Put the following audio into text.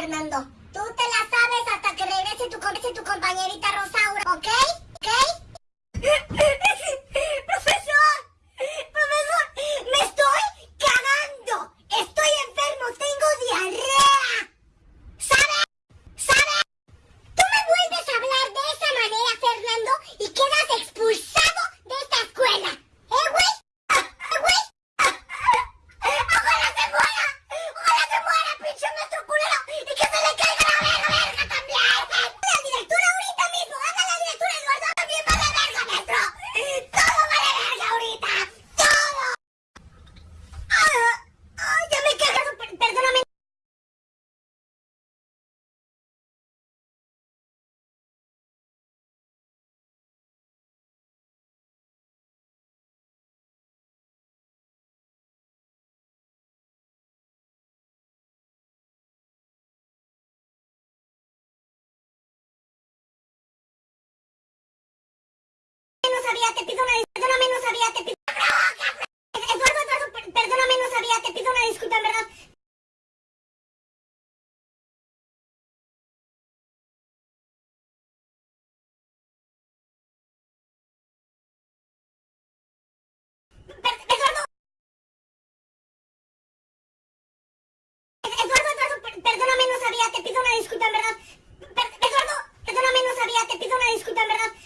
Fernando. Tú te la sabes hasta que regrese tu, tu compañerita Rosa. sabía, te perdóname, no sabía, te pido... Eduardo, Eduardo, perdóname, no sabía, te una disculpa, en verdad. perdóname, no sabía, te pido una disculpa, en verdad. Per Eduardo, perdóname, no sabía, te pido una disculpa, en verdad.